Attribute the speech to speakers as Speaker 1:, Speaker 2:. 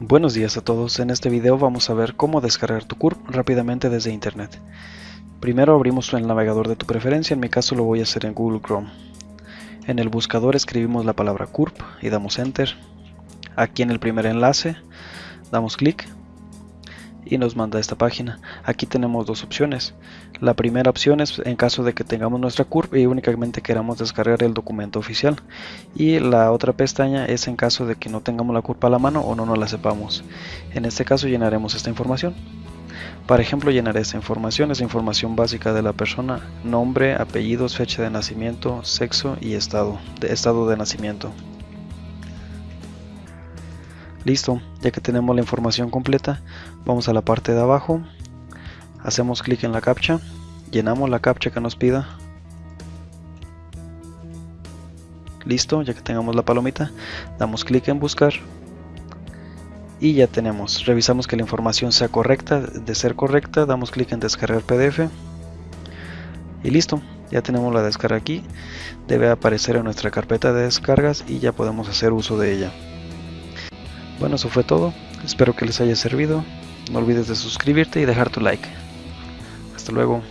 Speaker 1: Buenos días a todos, en este video vamos a ver cómo descargar tu CURP rápidamente desde internet. Primero abrimos el navegador de tu preferencia, en mi caso lo voy a hacer en Google Chrome. En el buscador escribimos la palabra CURP y damos Enter. Aquí en el primer enlace damos clic y nos manda esta página. Aquí tenemos dos opciones. La primera opción es en caso de que tengamos nuestra CURP y únicamente queramos descargar el documento oficial. Y la otra pestaña es en caso de que no tengamos la CURP a la mano o no nos la sepamos. En este caso llenaremos esta información. Para ejemplo llenaré esta información, es información básica de la persona, nombre, apellidos, fecha de nacimiento, sexo y estado estado de nacimiento. Listo, ya que tenemos la información completa, vamos a la parte de abajo, hacemos clic en la captcha, llenamos la captcha que nos pida. Listo, ya que tengamos la palomita, damos clic en buscar y ya tenemos. Revisamos que la información sea correcta, de ser correcta, damos clic en descargar PDF y listo, ya tenemos la descarga aquí. Debe aparecer en nuestra carpeta de descargas y ya podemos hacer uso de ella. Bueno, eso fue todo. Espero que les haya servido. No olvides de suscribirte y dejar tu like. Hasta luego.